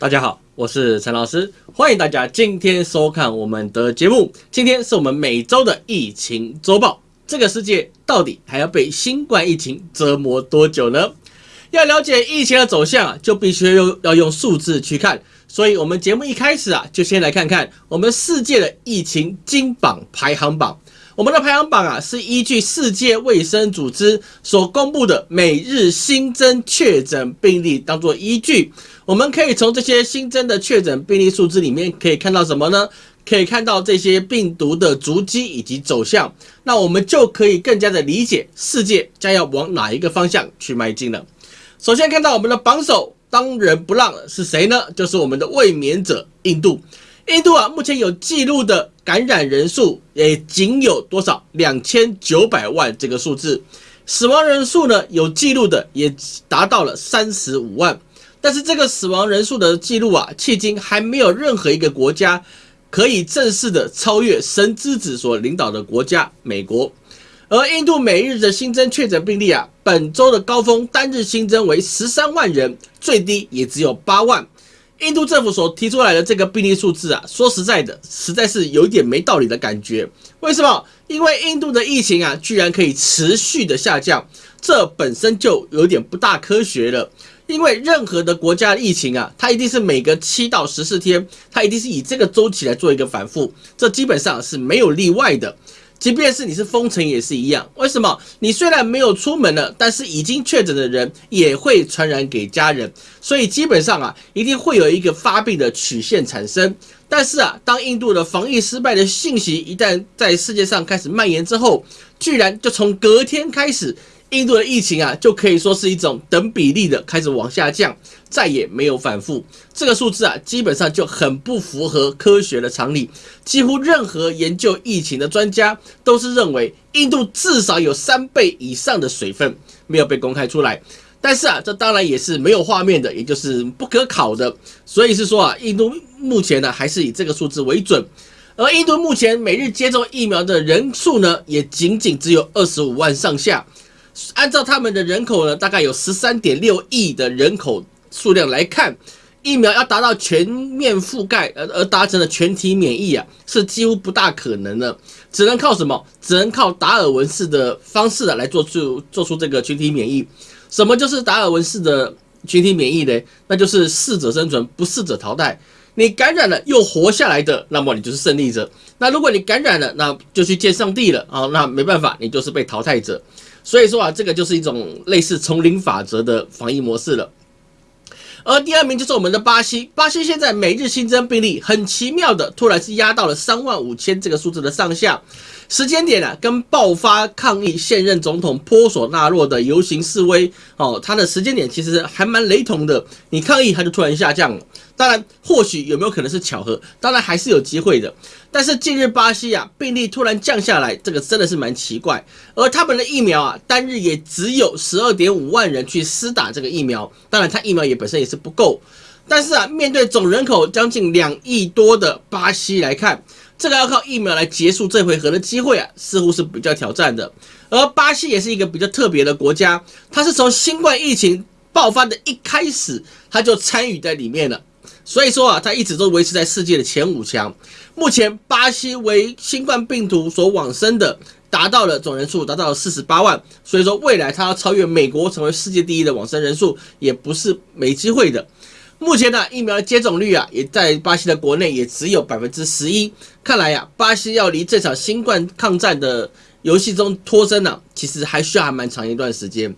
大家好，我是陈老师，欢迎大家今天收看我们的节目。今天是我们每周的疫情周报。这个世界到底还要被新冠疫情折磨多久呢？要了解疫情的走向啊，就必须用要用数字去看。所以，我们节目一开始啊，就先来看看我们世界的疫情金榜排行榜。我们的排行榜啊，是依据世界卫生组织所公布的每日新增确诊病例当做依据。我们可以从这些新增的确诊病例数字里面可以看到什么呢？可以看到这些病毒的足迹以及走向。那我们就可以更加的理解世界将要往哪一个方向去迈进了。首先看到我们的榜首，当仁不让是谁呢？就是我们的卫冕者印度。印度啊，目前有记录的感染人数也仅有多少？两千九百万这个数字，死亡人数呢？有记录的也达到了三十五万。但是这个死亡人数的记录啊，迄今还没有任何一个国家可以正式的超越神之子所领导的国家美国。而印度每日的新增确诊病例啊，本周的高峰单日新增为十三万人，最低也只有八万。印度政府所提出来的这个病例数字啊，说实在的，实在是有点没道理的感觉。为什么？因为印度的疫情啊，居然可以持续的下降，这本身就有点不大科学了。因为任何的国家疫情啊，它一定是每隔七到十四天，它一定是以这个周期来做一个反复，这基本上是没有例外的。即便是你是封城也是一样，为什么？你虽然没有出门了，但是已经确诊的人也会传染给家人，所以基本上啊，一定会有一个发病的曲线产生。但是啊，当印度的防疫失败的信息一旦在世界上开始蔓延之后，居然就从隔天开始。印度的疫情啊，就可以说是一种等比例的开始往下降，再也没有反复。这个数字啊，基本上就很不符合科学的常理。几乎任何研究疫情的专家都是认为，印度至少有三倍以上的水分没有被公开出来。但是啊，这当然也是没有画面的，也就是不可考的。所以是说啊，印度目前呢还是以这个数字为准。而印度目前每日接种疫苗的人数呢，也仅仅只有二十五万上下。按照他们的人口呢，大概有十三点六亿的人口数量来看，疫苗要达到全面覆盖，而而达成了全体免疫啊，是几乎不大可能的。只能靠什么？只能靠达尔文式的方式啊，来做出做出这个群体免疫。什么就是达尔文式的群体免疫呢？那就是适者生存，不适者淘汰。你感染了又活下来的，那么你就是胜利者。那如果你感染了，那就去见上帝了啊！那没办法，你就是被淘汰者。所以说啊，这个就是一种类似丛林法则的防疫模式了。而第二名就是我们的巴西，巴西现在每日新增病例很奇妙的，突然是压到了三万五千这个数字的上下。时间点啊，跟爆发抗议现任总统波索纳洛的游行示威哦，它的时间点其实还蛮雷同的。你抗议，它就突然下降了。当然，或许有没有可能是巧合？当然还是有机会的。但是近日巴西啊，病例突然降下来，这个真的是蛮奇怪。而他们的疫苗啊，单日也只有十二点五万人去施打这个疫苗。当然，它疫苗也本身也是不够。但是啊，面对总人口将近两亿多的巴西来看，这个要靠疫苗来结束这回合的机会啊，似乎是比较挑战的。而巴西也是一个比较特别的国家，它是从新冠疫情爆发的一开始，它就参与在里面了。所以说啊，它一直都维持在世界的前五强。目前巴西为新冠病毒所往生的，达到了总人数达到了四十八万。所以说未来它要超越美国成为世界第一的往生人数，也不是没机会的。目前呢，疫苗的接种率啊，也在巴西的国内也只有百分之十一。看来呀，巴西要离这场新冠抗战的游戏中脱身呢，其实还需要还蛮长一段时间。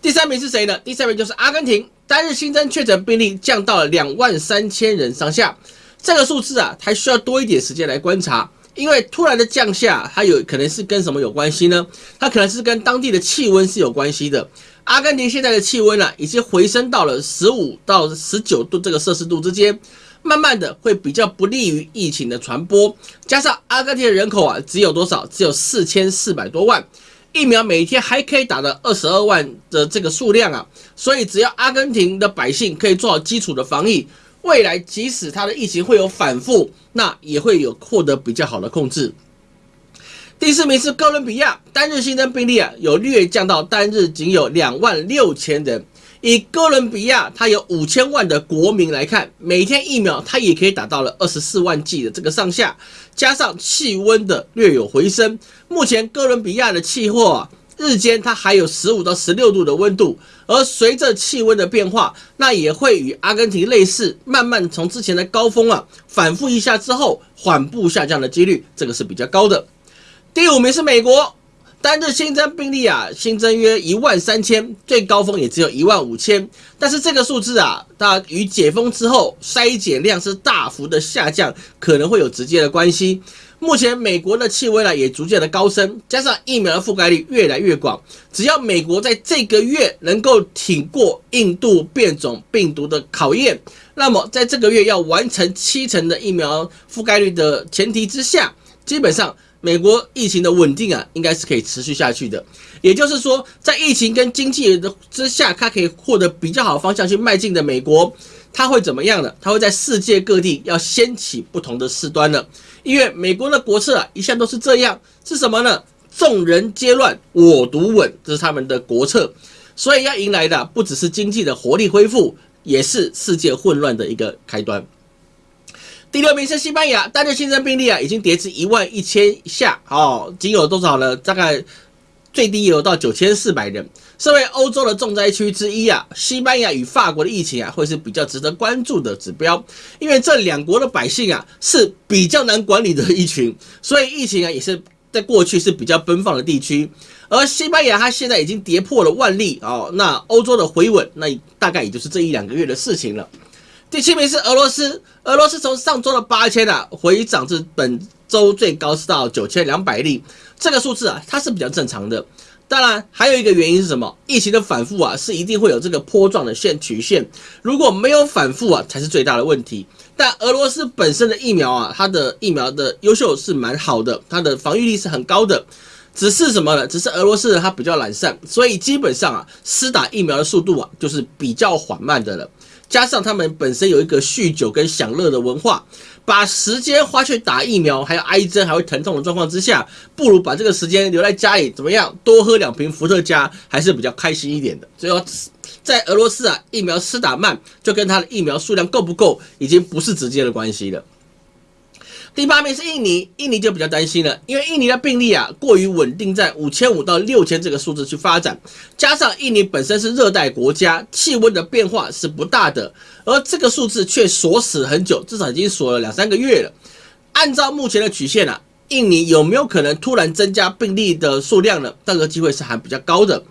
第三名是谁呢？第三名就是阿根廷，单日新增确诊病例降到了两万三千人上下。这个数字啊，还需要多一点时间来观察，因为突然的降下，它有可能是跟什么有关系呢？它可能是跟当地的气温是有关系的。阿根廷现在的气温呢，已经回升到了十五到十九度这个摄氏度之间，慢慢的会比较不利于疫情的传播。加上阿根廷的人口啊，只有多少？只有四千四百多万，疫苗每天还可以打的二十二万的这个数量啊，所以只要阿根廷的百姓可以做好基础的防疫，未来即使它的疫情会有反复，那也会有获得比较好的控制。第四名是哥伦比亚，单日新增病例啊有略降到单日仅有两万六千人，以哥伦比亚它有五千万的国民来看，每天疫苗它也可以达到了二十四万剂的这个上下，加上气温的略有回升，目前哥伦比亚的气候啊。日间它还有十五到十六度的温度，而随着气温的变化，那也会与阿根廷类似，慢慢从之前的高峰啊反复一下之后缓步下降的几率，这个是比较高的。第五名是美国，单日新增病例啊新增约一万三千，最高峰也只有一万五千，但是这个数字啊，它与解封之后筛检量是大幅的下降，可能会有直接的关系。目前美国的气温呢也逐渐的高升，加上疫苗的覆盖率越来越广，只要美国在这个月能够挺过印度变种病毒的考验，那么在这个月要完成七成的疫苗覆盖率的前提之下，基本上美国疫情的稳定啊应该是可以持续下去的。也就是说，在疫情跟经济的之下，它可以获得比较好的方向去迈进的美国，它会怎么样呢？它会在世界各地要掀起不同的事端呢？因为美国的国策啊，一向都是这样，是什么呢？众人皆乱，我独稳，这是他们的国策。所以要迎来的不只是经济的活力恢复，也是世界混乱的一个开端。第六名是西班牙，单日新增病例啊，已经跌至一万一千下，哦，仅有多少呢？大概最低有到九千四百人。身为欧洲的重灾区之一啊，西班牙与法国的疫情啊，会是比较值得关注的指标，因为这两国的百姓啊是比较难管理的一群，所以疫情啊也是在过去是比较奔放的地区。而西班牙它现在已经跌破了万例哦，那欧洲的回稳，那大概也就是这一两个月的事情了。第七名是俄罗斯，俄罗斯从上周的八千啊回涨至本周最高是到九千两百例，这个数字啊它是比较正常的。当然，还有一个原因是什么？疫情的反复啊，是一定会有这个坡状的线曲线。如果没有反复啊，才是最大的问题。但俄罗斯本身的疫苗啊，它的疫苗的优秀是蛮好的，它的防御力是很高的。只是什么呢？只是俄罗斯它比较懒散，所以基本上啊，施打疫苗的速度啊，就是比较缓慢的了。加上他们本身有一个酗酒跟享乐的文化。把时间花去打疫苗，还有挨针，还会疼痛的状况之下，不如把这个时间留在家里，怎么样？多喝两瓶伏特加，还是比较开心一点的。所以，在俄罗斯啊，疫苗施打慢，就跟他的疫苗数量够不够，已经不是直接的关系了。第八名是印尼，印尼就比较担心了，因为印尼的病例啊过于稳定在五千五到六千这个数字去发展，加上印尼本身是热带国家，气温的变化是不大的，而这个数字却锁死很久，至少已经锁了两三个月了。按照目前的曲线啊，印尼有没有可能突然增加病例的数量呢？这个机会是还比较高的，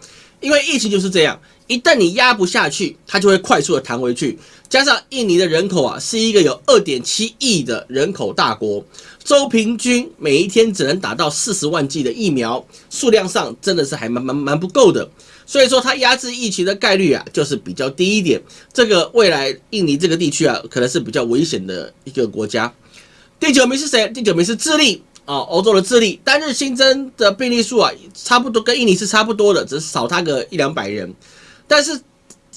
因为疫情就是这样。一旦你压不下去，它就会快速的弹回去。加上印尼的人口啊，是一个有二点七亿的人口大国，周平均每一天只能打到四十万剂的疫苗，数量上真的是还蛮蛮蛮不够的。所以说，它压制疫情的概率啊，就是比较低一点。这个未来印尼这个地区啊，可能是比较危险的一个国家。第九名是谁？第九名是智利啊，欧洲的智利，单日新增的病例数啊，差不多跟印尼是差不多的，只是少它个一两百人。但是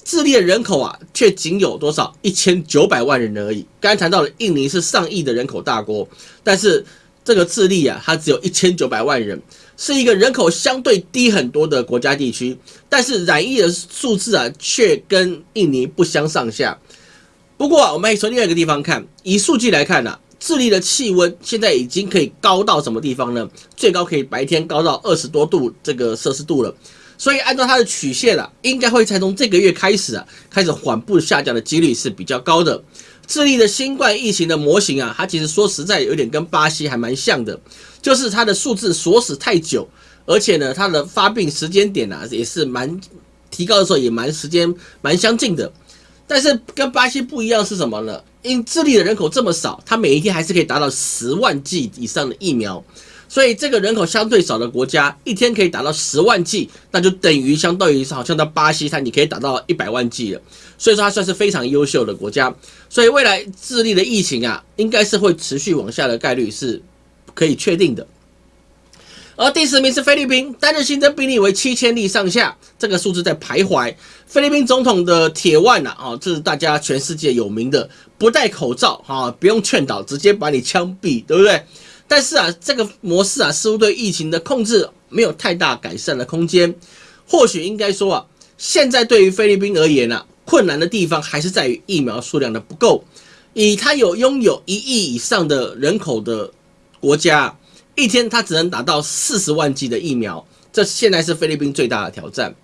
智利的人口啊，却仅有多少一千九百万人而已。刚才谈到了印尼是上亿的人口大国，但是这个智利啊，它只有一千九百万人，是一个人口相对低很多的国家地区。但是染疫的数字啊，却跟印尼不相上下。不过，我们从另外一个地方看，以数据来看呢，智利的气温现在已经可以高到什么地方呢？最高可以白天高到二十多度这个摄氏度了。所以按照它的曲线啊，应该会才从这个月开始啊，开始缓步下降的几率是比较高的。智利的新冠疫情的模型啊，它其实说实在有点跟巴西还蛮像的，就是它的数字锁死太久，而且呢，它的发病时间点啊，也是蛮提高的时候也蛮时间蛮相近的。但是跟巴西不一样是什么呢？因智利的人口这么少，它每一天还是可以达到十万剂以上的疫苗。所以这个人口相对少的国家，一天可以达到十万剂，那就等于相当于是好像到巴西，它你可以达到一百万剂了。所以说它算是非常优秀的国家。所以未来智利的疫情啊，应该是会持续往下的概率是可以确定的。而第十名是菲律宾，单日新增病例为七千例上下，这个数字在徘徊。菲律宾总统的铁腕呐，啊，这是大家全世界有名的，不戴口罩啊，不用劝导，直接把你枪毙，对不对？但是啊，这个模式啊，似乎对疫情的控制没有太大改善的空间。或许应该说啊，现在对于菲律宾而言呢，困难的地方还是在于疫苗数量的不够。以它有拥有一亿以上的人口的国家，一天他只能打到四十万剂的疫苗，这现在是菲律宾最大的挑战。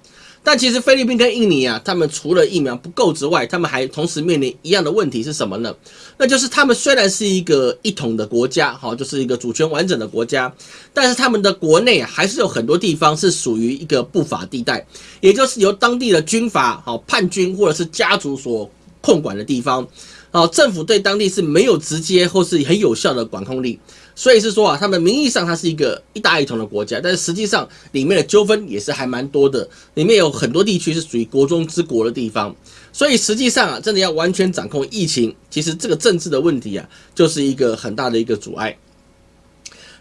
但其实菲律宾跟印尼啊，他们除了疫苗不够之外，他们还同时面临一样的问题是什么呢？那就是他们虽然是一个一统的国家，哈，就是一个主权完整的国家，但是他们的国内，还是有很多地方是属于一个不法地带，也就是由当地的军阀、好叛军或者是家族所控管的地方。好，政府对当地是没有直接或是很有效的管控力，所以是说啊，他们名义上它是一个一大一统的国家，但是实际上里面的纠纷也是还蛮多的，里面有很多地区是属于国中之国的地方，所以实际上啊，真的要完全掌控疫情，其实这个政治的问题啊，就是一个很大的一个阻碍。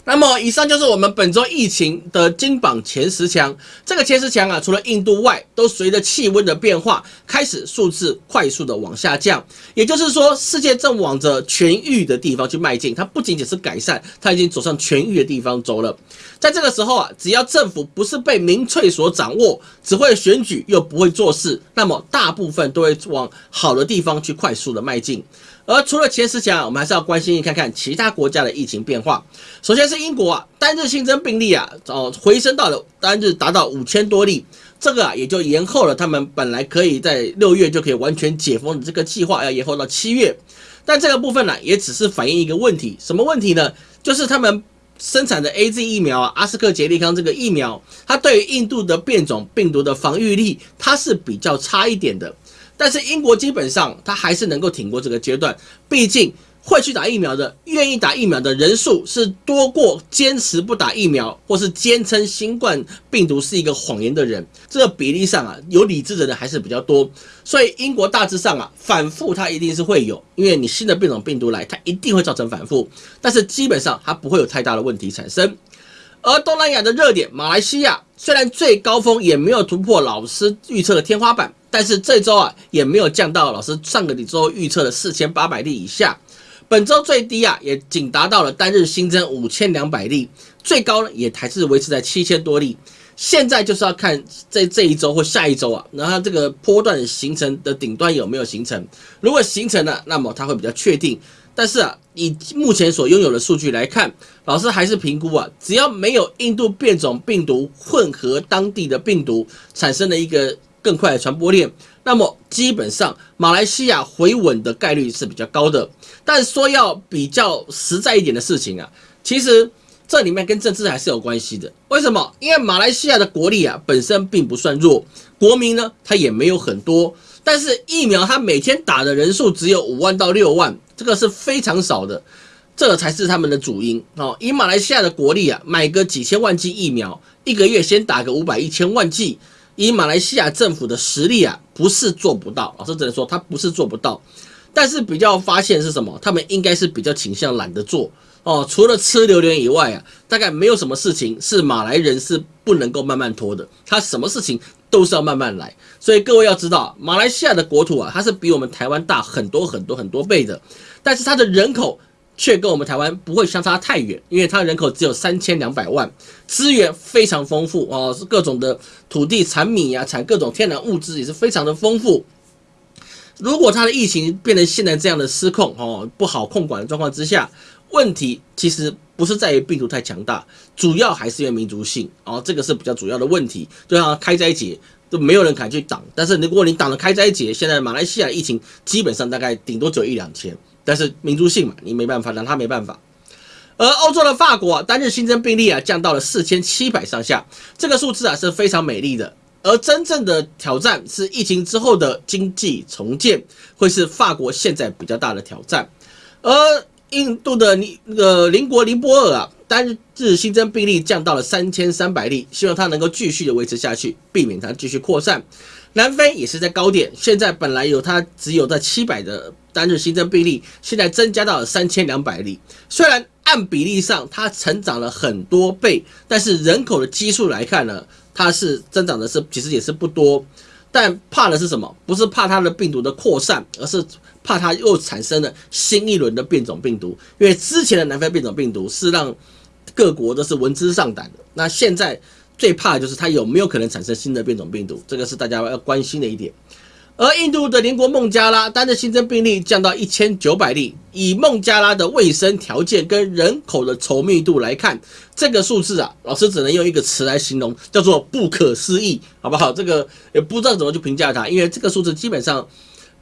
那么，以上就是我们本周疫情的金榜前十强。这个前十强啊，除了印度外，都随着气温的变化，开始数字快速的往下降。也就是说，世界正往着痊愈的地方去迈进。它不仅仅是改善，它已经走上痊愈的地方走了。在这个时候啊，只要政府不是被民粹所掌握，只会选举又不会做事，那么大部分都会往好的地方去快速的迈进。而除了前十强，我们还是要关心看看其他国家的疫情变化。首先是英国啊，单日新增病例啊，哦回升到了单日达到五千多例，这个啊也就延后了他们本来可以在六月就可以完全解封的这个计划，要延后到七月。但这个部分呢，也只是反映一个问题，什么问题呢？就是他们生产的 A Z 疫苗啊，阿斯克杰利康这个疫苗，它对于印度的变种病毒的防御力，它是比较差一点的。但是英国基本上它还是能够挺过这个阶段，毕竟会去打疫苗的、愿意打疫苗的人数是多过坚持不打疫苗或是坚称新冠病毒是一个谎言的人。这个比例上啊，有理智的人还是比较多。所以英国大致上啊，反复它一定是会有，因为你新的变种病毒来，它一定会造成反复。但是基本上它不会有太大的问题产生。而东南亚的热点马来西亚，虽然最高峰也没有突破老师预测的天花板。但是这周啊也没有降到老师上个礼周预测的四千八百例以下，本周最低啊也仅达到了单日新增五千两百例，最高呢也还是维持在七千多例。现在就是要看在这一周或下一周啊，然后这个波段形成的顶端有没有形成，如果形成了，那么它会比较确定。但是啊，以目前所拥有的数据来看，老师还是评估啊，只要没有印度变种病毒混合当地的病毒产生的一个。更快的传播链，那么基本上马来西亚回稳的概率是比较高的。但说要比较实在一点的事情啊，其实这里面跟政治还是有关系的。为什么？因为马来西亚的国力啊本身并不算弱，国民呢他也没有很多，但是疫苗它每天打的人数只有五万到六万，这个是非常少的，这才是他们的主因哦。以马来西亚的国力啊，买个几千万剂疫苗，一个月先打个五百一千万剂。以马来西亚政府的实力啊，不是做不到。老师只能说，他不是做不到，但是比较发现是什么？他们应该是比较倾向懒得做哦。除了吃榴莲以外啊，大概没有什么事情是马来人是不能够慢慢拖的。他什么事情都是要慢慢来。所以各位要知道，马来西亚的国土啊，它是比我们台湾大很多很多很多倍的，但是它的人口。却跟我们台湾不会相差太远，因为它人口只有三千两百万，资源非常丰富哦，是各种的土地产米呀，产各种天然物资也是非常的丰富。如果它的疫情变成现在这样的失控哦，不好控管的状况之下，问题其实不是在于病毒太强大，主要还是因为民族性哦，这个是比较主要的问题。就像开斋节都没有人敢去挡，但是如果你挡了开斋节，现在马来西亚疫情基本上大概顶多只有一两千。但是民族性嘛，你没办法，让他没办法。而欧洲的法国单日新增病例啊，降到了四千七百上下，这个数字啊是非常美丽的。而真正的挑战是疫情之后的经济重建，会是法国现在比较大的挑战。而印度的尼那个邻国尼泊尔啊，单日新增病例降到了三千三百例，希望它能够继续的维持下去，避免它继续扩散。南非也是在高点，现在本来有它只有在七百的单日新增病例，现在增加到了三千两百例。虽然按比例上它成长了很多倍，但是人口的基数来看呢，它是增长的是其实也是不多。但怕的是什么？不是怕它的病毒的扩散，而是怕它又产生了新一轮的变种病毒。因为之前的南非变种病毒是让各国都是闻之丧胆的，那现在。最怕的就是它有没有可能产生新的变种病毒，这个是大家要关心的一点。而印度的邻国孟加拉单日新增病例降到一千九百例，以孟加拉的卫生条件跟人口的稠密度来看，这个数字啊，老师只能用一个词来形容，叫做不可思议，好不好？这个也不知道怎么去评价它，因为这个数字基本上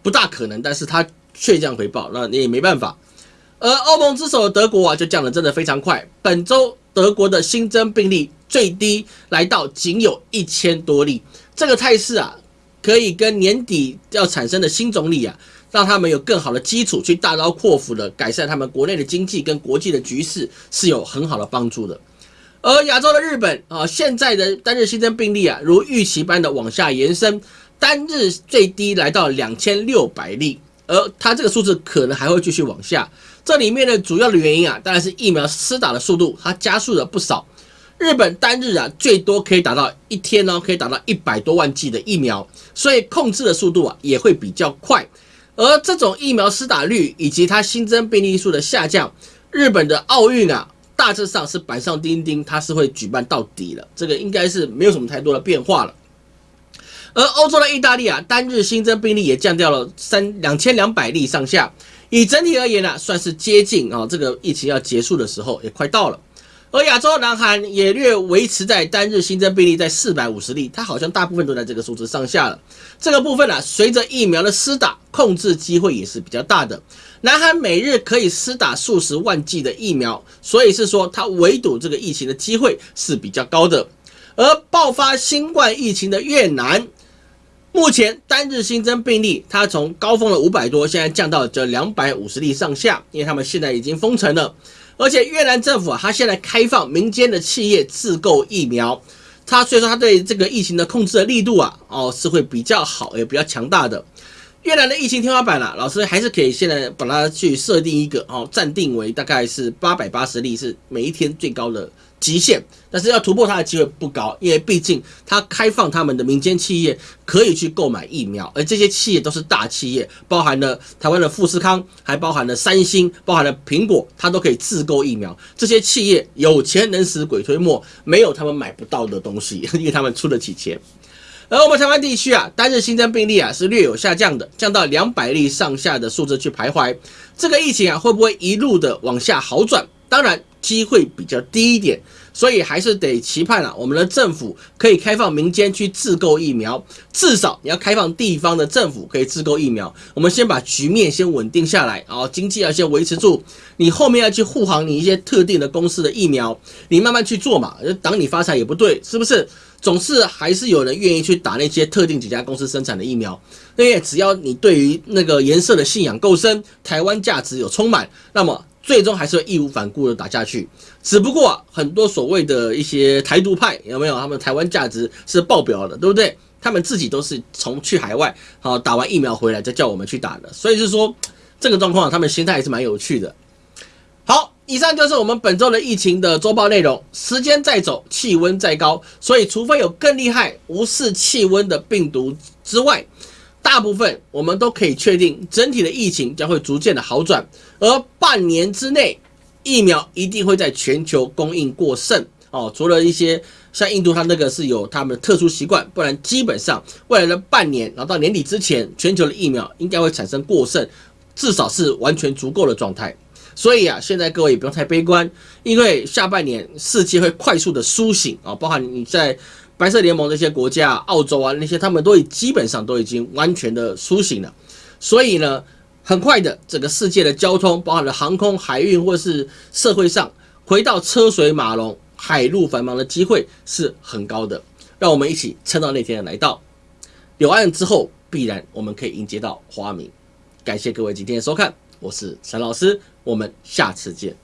不大可能，但是它却降回报，那你也没办法。而欧盟之首的德国啊，就降的真的非常快，本周德国的新增病例最低来到仅有一千多例，这个态势啊。可以跟年底要产生的新总理啊，让他们有更好的基础去大刀阔斧的改善他们国内的经济跟国际的局势，是有很好的帮助的。而亚洲的日本啊，现在的单日新增病例啊，如预期般的往下延伸，单日最低来到两千六百例，而它这个数字可能还会继续往下。这里面的主要的原因啊，当然是疫苗施打的速度它加速了不少。日本单日啊，最多可以达到一天呢，可以达到一百多万剂的疫苗，所以控制的速度啊也会比较快。而这种疫苗施打率以及它新增病例数的下降，日本的奥运啊，大致上是板上钉钉，它是会举办到底了，这个应该是没有什么太多的变化了。而欧洲的意大利啊，单日新增病例也降掉了三两千两百例上下，以整体而言呢，算是接近啊，这个疫情要结束的时候也快到了。而亚洲的南韩也略维持在单日新增病例在四百五十例，它好像大部分都在这个数字上下了。这个部分呢，随着疫苗的施打，控制机会也是比较大的。南韩每日可以施打数十万剂的疫苗，所以是说它围堵这个疫情的机会是比较高的。而爆发新冠疫情的越南，目前单日新增病例，它从高峰的五百多，现在降到这两百五十例上下，因为他们现在已经封城了。而且越南政府啊，它现在开放民间的企业自购疫苗，它所以说它对这个疫情的控制的力度啊，哦是会比较好，也比较强大的。越南的疫情天花板啊，老师还是可以现在把它去设定一个哦，暂定为大概是八百八十例，是每一天最高的。极限，但是要突破它的机会不高，因为毕竟它开放他们的民间企业可以去购买疫苗，而这些企业都是大企业，包含了台湾的富士康，还包含了三星，包含了苹果，它都可以自购疫苗。这些企业有钱能使鬼推磨，没有他们买不到的东西，因为他们出得起钱。而我们台湾地区啊，单日新增病例啊是略有下降的，降到两百例上下的数字去徘徊。这个疫情啊会不会一路的往下好转？当然。机会比较低一点，所以还是得期盼啊，我们的政府可以开放民间去自购疫苗，至少你要开放地方的政府可以自购疫苗。我们先把局面先稳定下来，然后经济要先维持住，你后面要去护航你一些特定的公司的疫苗，你慢慢去做嘛，挡你发财也不对，是不是？总是还是有人愿意去打那些特定几家公司生产的疫苗，因为只要你对于那个颜色的信仰够深，台湾价值有充满，那么。最终还是会义无反顾的打下去，只不过很多所谓的一些台独派有没有？他们台湾价值是爆表的，对不对？他们自己都是从去海外好打完疫苗回来再叫我们去打的，所以是说这个状况，他们心态也是蛮有趣的。好，以上就是我们本周的疫情的周报内容。时间在走，气温在高，所以除非有更厉害无视气温的病毒之外。大部分我们都可以确定，整体的疫情将会逐渐的好转，而半年之内，疫苗一定会在全球供应过剩哦。除了一些像印度，它那个是有他们的特殊习惯，不然基本上未来的半年，然后到年底之前，全球的疫苗应该会产生过剩，至少是完全足够的状态。所以啊，现在各位也不用太悲观，因为下半年世界会快速的苏醒啊，包含你在。白色联盟那些国家，澳洲啊那些，他们都已基本上都已经完全的苏醒了，所以呢，很快的整个世界的交通，包含了航空、海运或是社会上，回到车水马龙、海陆繁忙的机会是很高的。让我们一起撑到那天的来到，柳岸之后，必然我们可以迎接到花明。感谢各位今天的收看，我是陈老师，我们下次见。